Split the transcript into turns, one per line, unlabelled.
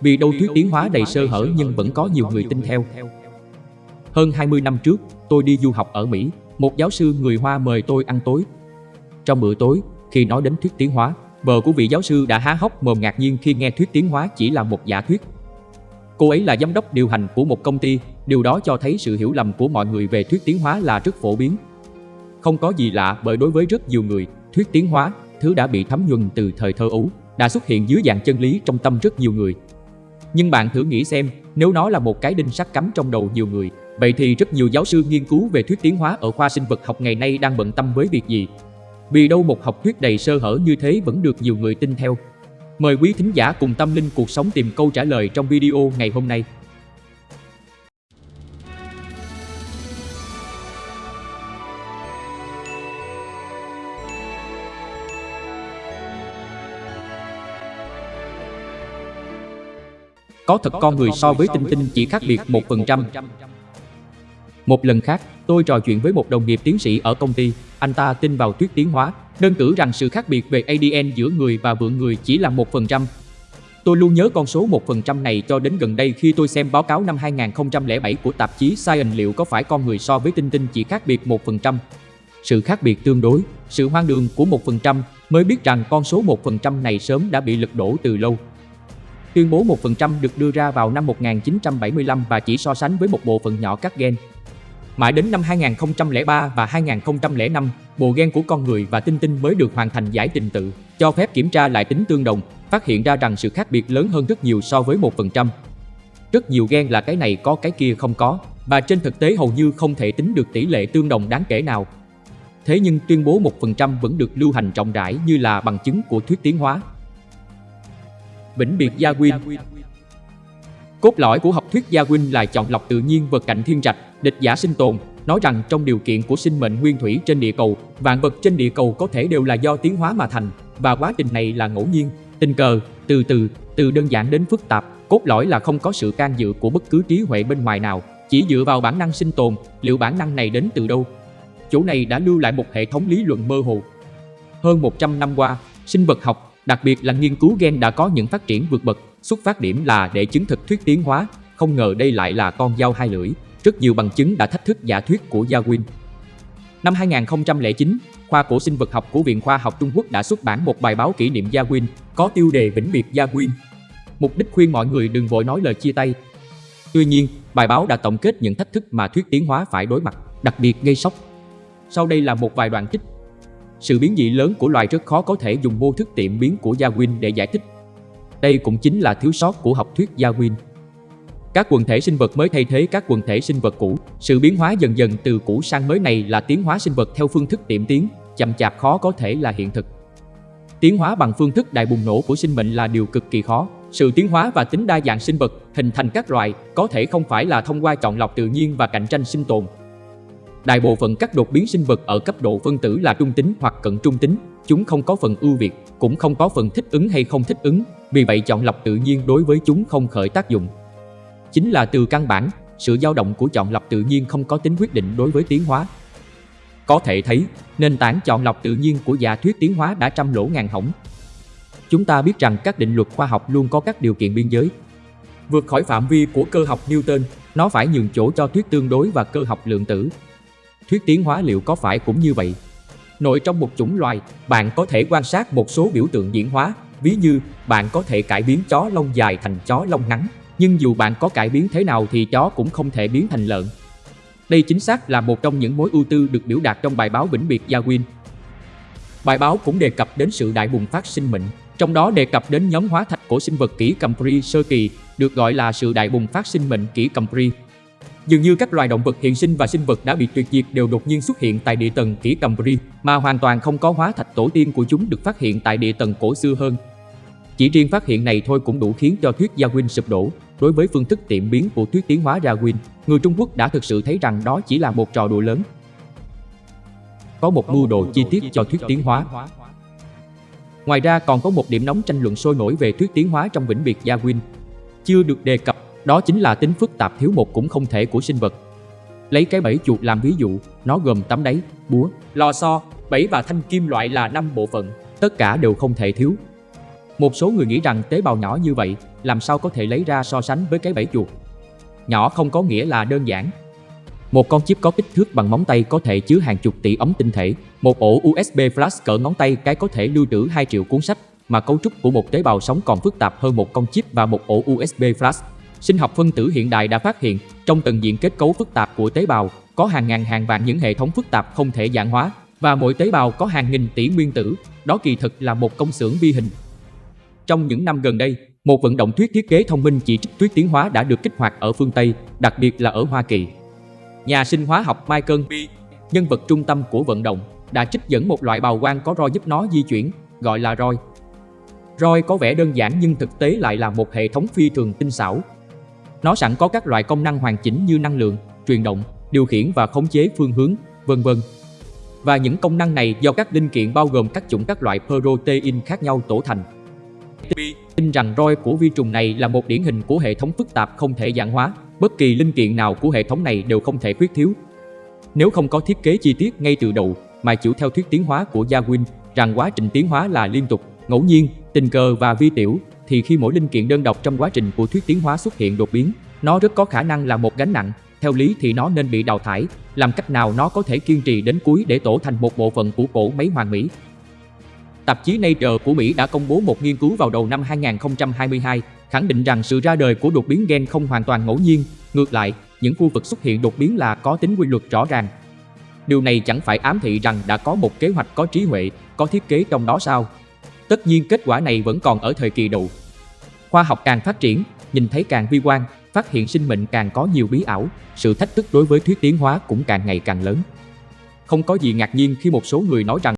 vì đâu thuyết tiến hóa đầy sơ hở nhưng vẫn có nhiều người tin theo. Hơn 20 năm trước, tôi đi du học ở Mỹ, một giáo sư người Hoa mời tôi ăn tối. Trong bữa tối, khi nói đến thuyết tiến hóa, vợ của vị giáo sư đã há hốc mồm ngạc nhiên khi nghe thuyết tiến hóa chỉ là một giả thuyết. Cô ấy là giám đốc điều hành của một công ty, điều đó cho thấy sự hiểu lầm của mọi người về thuyết tiến hóa là rất phổ biến. Không có gì lạ bởi đối với rất nhiều người, thuyết tiến hóa, thứ đã bị thấm nhuần từ thời thơ ấu, đã xuất hiện dưới dạng chân lý trong tâm rất nhiều người. Nhưng bạn thử nghĩ xem, nếu nó là một cái đinh sắt cắm trong đầu nhiều người, vậy thì rất nhiều giáo sư nghiên cứu về thuyết tiến hóa ở khoa sinh vật học ngày nay đang bận tâm với việc gì? Vì đâu một học thuyết đầy sơ hở như thế vẫn được nhiều người tin theo. Mời quý thính giả cùng tâm linh cuộc sống tìm câu trả lời trong video ngày hôm nay. Có thật con người so với tinh tinh chỉ khác biệt 1%. Một lần khác, tôi trò chuyện với một đồng nghiệp tiến sĩ ở công ty. Anh ta tin vào thuyết tiến hóa, đơn cử rằng sự khác biệt về ADN giữa người và vượn người chỉ là 1%. Tôi luôn nhớ con số 1% này cho đến gần đây khi tôi xem báo cáo năm 2007 của tạp chí Science liệu có phải con người so với tinh tinh chỉ khác biệt 1%. Sự khác biệt tương đối, sự hoang đường của 1% mới biết rằng con số 1% này sớm đã bị lật đổ từ lâu. Tuyên bố 1% được đưa ra vào năm 1975 và chỉ so sánh với một bộ phận nhỏ các gen. Mãi đến năm 2003 và 2005, bộ gen của con người và tinh tinh mới được hoàn thành giải trình tự, cho phép kiểm tra lại tính tương đồng, phát hiện ra rằng sự khác biệt lớn hơn rất nhiều so với 1%. Rất nhiều gen là cái này có cái kia không có, và trên thực tế hầu như không thể tính được tỷ lệ tương đồng đáng kể nào. Thế nhưng tuyên bố 1% vẫn được lưu hành rộng rãi như là bằng chứng của thuyết tiến hóa. Vĩnh biệt Gia Quyên Cốt lõi của học thuyết Gia Quyên là chọn lọc tự nhiên vật cạnh thiên trạch, địch giả sinh tồn, nói rằng trong điều kiện của sinh mệnh nguyên thủy trên địa cầu, vạn vật trên địa cầu có thể đều là do tiến hóa mà thành, và quá trình này là ngẫu nhiên, tình cờ, từ từ, từ đơn giản đến phức tạp, cốt lõi là không có sự can dự của bất cứ trí huệ bên ngoài nào, chỉ dựa vào bản năng sinh tồn, liệu bản năng này đến từ đâu? Chỗ này đã lưu lại một hệ thống lý luận mơ hồ. Hơn 100 năm qua, sinh vật học, đặc biệt là nghiên cứu gen đã có những phát triển vượt bậc, xuất phát điểm là để chứng thực thuyết tiến hóa, không ngờ đây lại là con dao hai lưỡi. Rất nhiều bằng chứng đã thách thức giả thuyết của Darwin. Năm 2009, khoa cổ sinh vật học của Viện Khoa học Trung Quốc đã xuất bản một bài báo kỷ niệm Darwin có tiêu đề vĩnh biệt Darwin. Mục đích khuyên mọi người đừng vội nói lời chia tay. Tuy nhiên, bài báo đã tổng kết những thách thức mà thuyết tiến hóa phải đối mặt, đặc biệt gây sốc. Sau đây là một vài đoạn trích. Sự biến dị lớn của loài rất khó có thể dùng mô thức tiệm biến của Darwin để giải thích. Đây cũng chính là thiếu sót của học thuyết Darwin. Các quần thể sinh vật mới thay thế các quần thể sinh vật cũ. Sự biến hóa dần dần từ cũ sang mới này là tiến hóa sinh vật theo phương thức tiệm tiến, chậm chạp khó có thể là hiện thực. Tiến hóa bằng phương thức đại bùng nổ của sinh mệnh là điều cực kỳ khó. Sự tiến hóa và tính đa dạng sinh vật, hình thành các loài, có thể không phải là thông qua chọn lọc tự nhiên và cạnh tranh sinh tồn. Đại bộ phận các đột biến sinh vật ở cấp độ phân tử là trung tính hoặc cận trung tính, chúng không có phần ưu việt, cũng không có phần thích ứng hay không thích ứng, vì vậy chọn lọc tự nhiên đối với chúng không khởi tác dụng. Chính là từ căn bản, sự dao động của chọn lọc tự nhiên không có tính quyết định đối với tiến hóa. Có thể thấy, nền tảng chọn lọc tự nhiên của giả thuyết tiến hóa đã trăm lỗ ngàn hỏng. Chúng ta biết rằng các định luật khoa học luôn có các điều kiện biên giới. Vượt khỏi phạm vi của cơ học Newton, nó phải nhường chỗ cho thuyết tương đối và cơ học lượng tử. Thuyết tiến hóa liệu có phải cũng như vậy? Nội trong một chủng loài, bạn có thể quan sát một số biểu tượng diễn hóa, ví như bạn có thể cải biến chó lông dài thành chó lông ngắn, nhưng dù bạn có cải biến thế nào thì chó cũng không thể biến thành lợn. Đây chính xác là một trong những mối ưu tư được biểu đạt trong bài báo vĩnh biệt Darwin. Bài báo cũng đề cập đến sự đại bùng phát sinh mệnh, trong đó đề cập đến nhóm hóa thạch của sinh vật kỷ Cambrian sơ kỳ, được gọi là sự đại bùng phát sinh mệnh kỷ Cambrian. Dường như các loài động vật hiện sinh và sinh vật đã bị tuyệt diệt đều đột nhiên xuất hiện tại địa tầng kỷ Cambrian, mà hoàn toàn không có hóa thạch tổ tiên của chúng được phát hiện tại địa tầng cổ xưa hơn. Chỉ riêng phát hiện này thôi cũng đủ khiến cho thuyết Darwin sụp đổ. Đối với phương thức tiệm biến của thuyết tiến hóa Darwin, người Trung Quốc đã thực sự thấy rằng đó chỉ là một trò đùa lớn. Có một mưu đồ chi tiết cho thuyết tiến hóa. Ngoài ra còn có một điểm nóng tranh luận sôi nổi về thuyết tiến hóa trong vĩnh biệt Darwin. Chưa được đề cập, đó chính là tính phức tạp thiếu một cũng không thể của sinh vật. Lấy cái bẫy chuột làm ví dụ, nó gồm tấm đáy, búa, lò xo, bẫy và thanh kim loại là năm bộ phận, tất cả đều không thể thiếu. Một số người nghĩ rằng tế bào nhỏ như vậy làm sao có thể lấy ra so sánh với cái bẫy chuột. Nhỏ không có nghĩa là đơn giản. Một con chip có kích thước bằng móng tay có thể chứa hàng chục tỷ ống tinh thể. Một ổ USB flash cỡ ngón tay cái có thể lưu trữ 2 triệu cuốn sách, mà cấu trúc của một tế bào sống còn phức tạp hơn một con chip và một ổ USB flash. Sinh học phân tử hiện đại đã phát hiện, trong từng diện kết cấu phức tạp của tế bào, có hàng ngàn hàng vạn những hệ thống phức tạp không thể giản hóa, và mỗi tế bào có hàng nghìn tỷ nguyên tử, đó kỳ thực là một công xưởng vi hình. Trong những năm gần đây, một vận động thuyết thiết kế thông minh chỉ trích thuyết tiến hóa đã được kích hoạt ở phương Tây, đặc biệt là ở Hoa Kỳ. Nhà sinh hóa học Michael B. nhân vật trung tâm của vận động, đã trích dẫn một loại bào quang có roi giúp nó di chuyển, gọi là roi. Roi có vẻ đơn giản nhưng thực tế lại là một hệ thống phi thường tinh xảo. Nó sẵn có các loại công năng hoàn chỉnh như năng lượng, truyền động, điều khiển và khống chế phương hướng, vân vân. Và những công năng này do các linh kiện bao gồm các chủng các loại protein khác nhau tổ thành. Tin rằng roi của vi trùng này là một điển hình của hệ thống phức tạp không thể giản hóa, bất kỳ linh kiện nào của hệ thống này đều không thể khuyết thiếu. Nếu không có thiết kế chi tiết ngay từ đầu, mà chịu theo thuyết tiến hóa của Darwin rằng quá trình tiến hóa là liên tục, ngẫu nhiên, tình cờ và vi tiểu, thì khi mỗi linh kiện đơn độc trong quá trình của thuyết tiến hóa xuất hiện đột biến, nó rất có khả năng là một gánh nặng, theo lý thì nó nên bị đào thải, làm cách nào nó có thể kiên trì đến cuối để tổ thành một bộ phận của cổ máy hoàng mỹ. Tạp chí Nature của Mỹ đã công bố một nghiên cứu vào đầu năm 2022, khẳng định rằng sự ra đời của đột biến gen không hoàn toàn ngẫu nhiên, ngược lại, những khu vực xuất hiện đột biến là có tính quy luật rõ ràng. Điều này chẳng phải ám thị rằng đã có một kế hoạch có trí huệ, có thiết kế trong đó sao? Tất nhiên kết quả này vẫn còn ở thời kỳ đầu. Khoa học càng phát triển, nhìn thấy càng vi quan, phát hiện sinh mệnh càng có nhiều bí ảo, sự thách thức đối với thuyết tiến hóa cũng càng ngày càng lớn. Không có gì ngạc nhiên khi một số người nói rằng